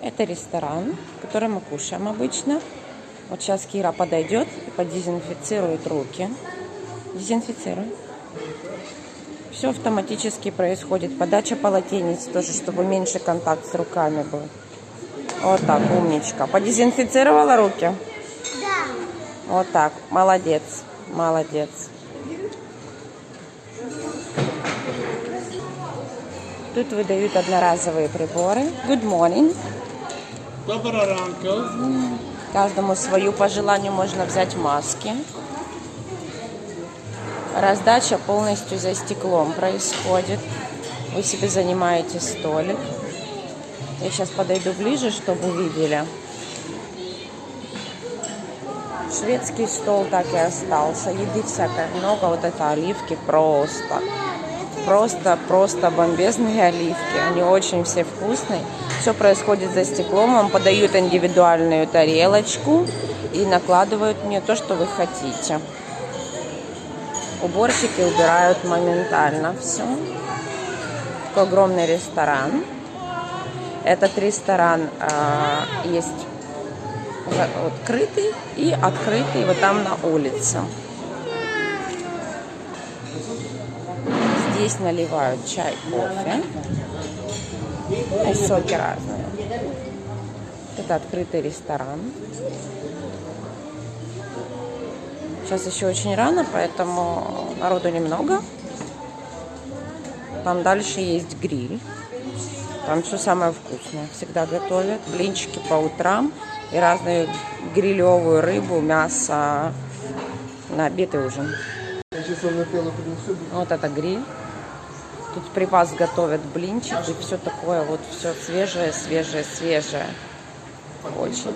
Это ресторан, в котором мы кушаем обычно. Вот сейчас Кира подойдет и подезинфицирует руки. Дезинфицируй. Все автоматически происходит. Подача полотенец тоже, чтобы меньше контакт с руками был. Вот так, умничка. Подезинфицировала руки? Да. Вот так. Молодец. Молодец. Тут выдают одноразовые приборы. Good morning. Доброго ранку. Каждому свою по желанию можно взять маски. Раздача полностью за стеклом происходит. Вы себе занимаете столик. Я сейчас подойду ближе, чтобы увидели. Шведский стол так и остался. Еды всякой много. Вот это оливки просто. Просто, просто бомбезные оливки. Они очень все вкусные. Все происходит за стеклом. Вам подают индивидуальную тарелочку и накладывают мне то, что вы хотите. Уборщики убирают моментально все. Такой огромный ресторан. Этот ресторан э, есть открытый и открытый вот там на улице. Здесь наливают чай, кофе. И соки разные. Это открытый ресторан. Сейчас еще очень рано, поэтому народу немного. Там дальше есть гриль. Там все самое вкусное. Всегда готовят. Блинчики по утрам и разную грилевую рыбу, мясо на обед и ужин. Вот это гриль. Тут при вас готовят блинчики, все такое вот, все свежее, свежее, свежее. Очень.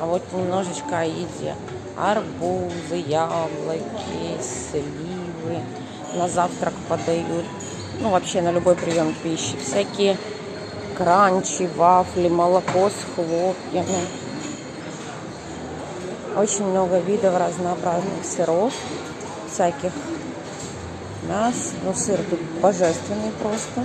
А вот немножечко о еде. Арбузы, яблоки, сливы. На завтрак подают. Ну, вообще на любой прием пищи. Всякие кранчи, вафли, молоко с хлопьями. Очень много видов разнообразных сыров, всяких мяс. Ну, сыр тут божественный просто,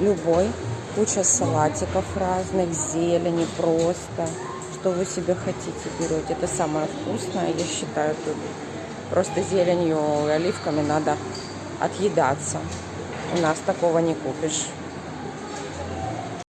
любой. Куча салатиков разных, зелени просто. Что вы себе хотите берете. Это самое вкусное, я считаю, тут просто зеленью и оливками надо отъедаться. У нас такого не купишь.